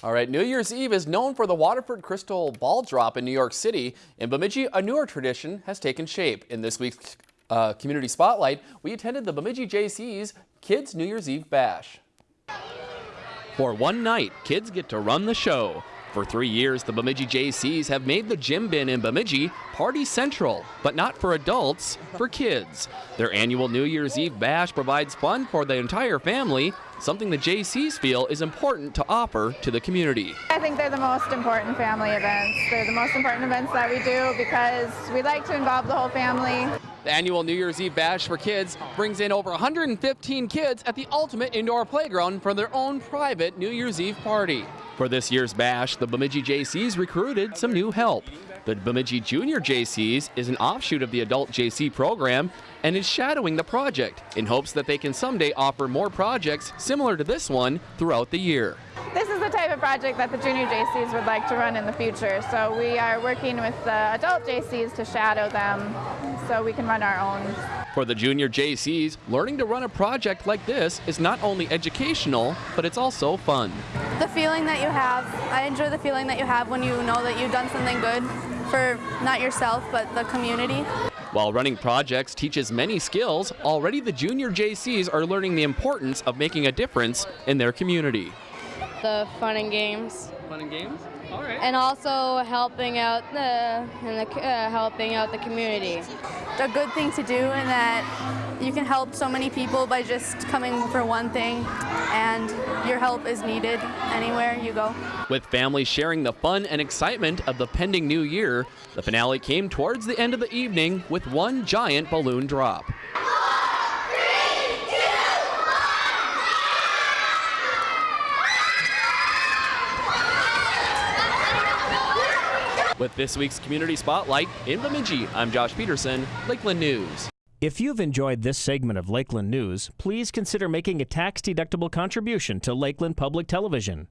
All right, New Year's Eve is known for the Waterford Crystal Ball Drop in New York City. In Bemidji, a newer tradition has taken shape. In this week's uh, Community Spotlight, we attended the Bemidji Jaycees Kids New Year's Eve Bash. For one night, kids get to run the show. For three years, the Bemidji Jaycees have made the gym bin in Bemidji party central, but not for adults, for kids. Their annual New Year's Eve bash provides fun for the entire family, something the Jaycees feel is important to offer to the community. I think they're the most important family events. They're the most important events that we do because we like to involve the whole family. The annual New Year's Eve bash for kids brings in over 115 kids at the ultimate indoor playground for their own private New Year's Eve party. For this year's bash, the Bemidji Jaycees recruited some new help. The Bemidji Junior Jaycees is an offshoot of the Adult Jaycee program and is shadowing the project in hopes that they can someday offer more projects similar to this one throughout the year. This is the type of project that the junior Jaycees would like to run in the future. So we are working with the adult Jaycees to shadow them so we can run our own. For the junior Jaycees, learning to run a project like this is not only educational, but it's also fun. The feeling that you have, I enjoy the feeling that you have when you know that you've done something good for not yourself, but the community. While running projects teaches many skills, already the junior Jaycees are learning the importance of making a difference in their community. The fun and games. Fun and games? All right. And also helping out the and the, uh, helping out the community. A good thing to do in that you can help so many people by just coming for one thing and your help is needed anywhere you go. With families sharing the fun and excitement of the pending new year, the finale came towards the end of the evening with one giant balloon drop. With this week's Community Spotlight in Bemidji, I'm Josh Peterson, Lakeland News. If you've enjoyed this segment of Lakeland News, please consider making a tax-deductible contribution to Lakeland Public Television.